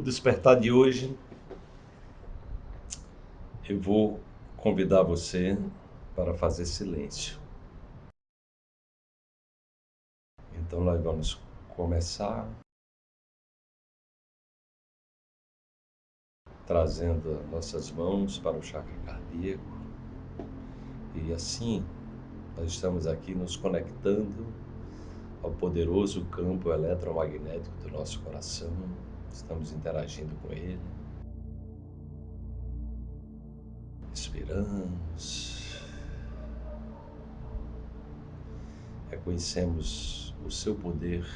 no despertar de hoje, eu vou convidar você para fazer silêncio. Então, nós vamos começar trazendo nossas mãos para o chakra cardíaco e assim nós estamos aqui nos conectando ao poderoso campo eletromagnético do nosso coração, estamos interagindo com ele. Respiramos. Reconhecemos o seu poder.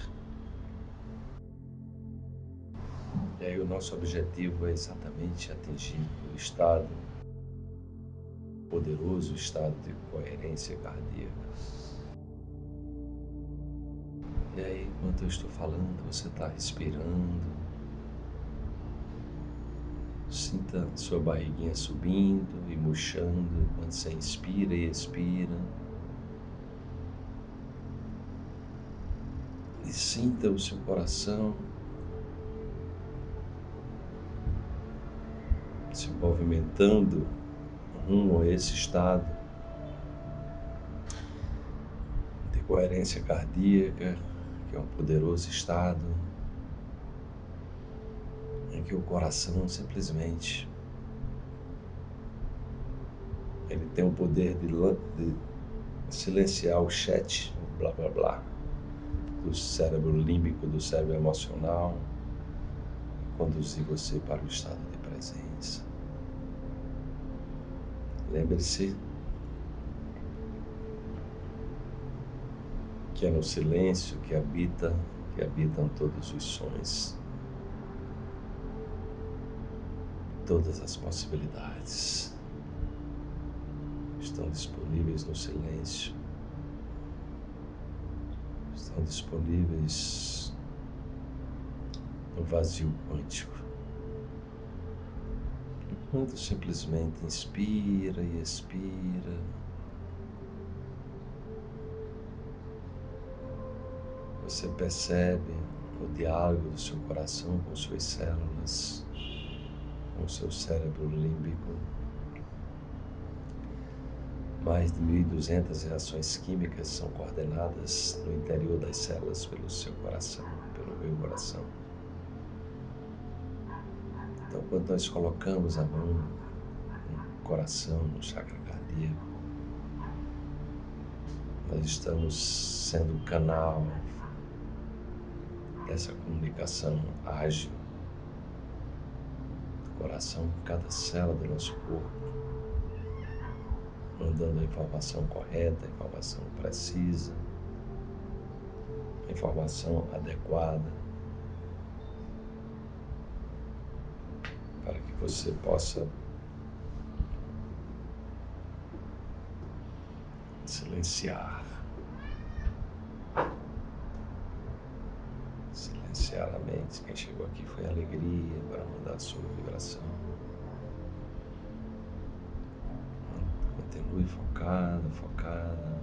E aí o nosso objetivo é exatamente atingir o estado poderoso estado de coerência cardíaca. E aí, enquanto eu estou falando, você está respirando. Sinta sua barriguinha subindo e murchando quando você inspira e expira. E sinta o seu coração se movimentando rumo a esse estado de coerência cardíaca que é um poderoso estado que o coração simplesmente ele tem o poder de, de silenciar o chat, blá blá blá, do cérebro límbico, do cérebro emocional, e conduzir você para o estado de presença. Lembre-se que é no silêncio que habita, que habitam todos os sons, todas as possibilidades estão disponíveis no silêncio, estão disponíveis no vazio quântico. Enquanto simplesmente inspira e expira. Você percebe o diálogo do seu coração com suas células, com seu cérebro límbico. Mais de 1.200 reações químicas são coordenadas no interior das células pelo seu coração, pelo meu coração. Então, quando nós colocamos a mão no coração, no chakra cardíaco, nós estamos sendo canal dessa comunicação ágil coração cada célula do nosso corpo, mandando a informação correta, a informação precisa, a informação adequada, para que você possa silenciar Quem chegou aqui foi alegria para mudar a sua vibração. Continue focada, focada.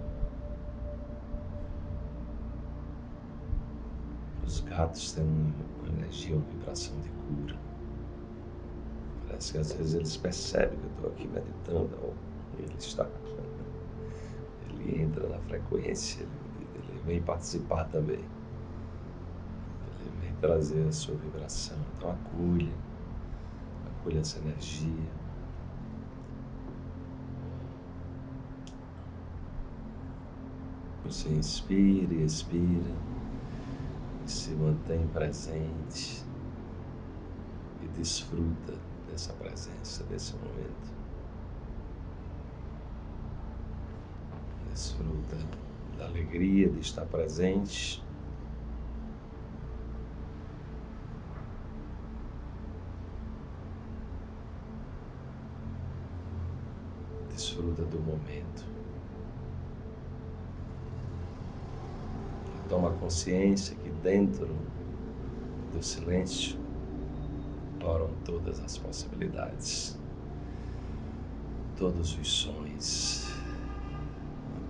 Os gatos têm uma energia, uma vibração de cura. Parece que às vezes eles percebem que eu estou aqui meditando, ou ele está. Ele entra na frequência, ele vem participar também trazer a sua vibração. Então acolha, acolha essa energia. Você inspira e expira e se mantém presente e desfruta dessa presença, desse momento. Desfruta da alegria de estar presente desfruta do momento. Toma consciência que dentro do silêncio oram todas as possibilidades, todos os sonhos.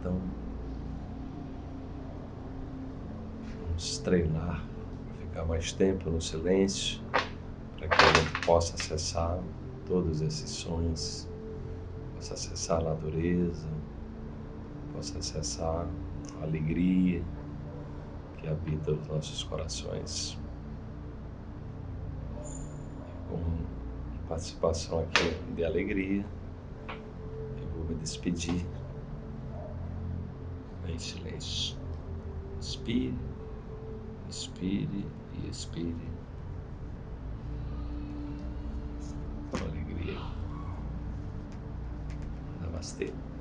Então, vamos treinar para ficar mais tempo no silêncio, para que a gente possa acessar todos esses sonhos, possa acessar a natureza, possa acessar a alegria que habita os nossos corações. Com participação aqui de alegria, eu vou me despedir em silêncio. Inspire, inspire e expire. Com alegria. Namastê.